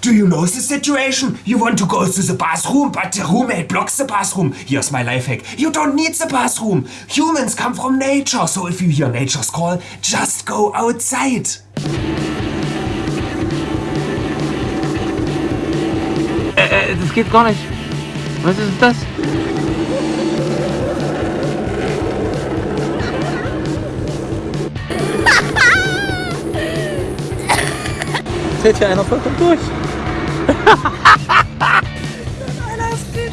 Do you know the situation? You want to go to the bathroom, but the roommate blocks the bathroom. Here's my life hack. You don't need the bathroom. Humans come from nature, so if you hear nature's call, just go outside. Äh, das geht gar nicht. Was ist das? fällt hier einer vollkommen durch. Nein, das geht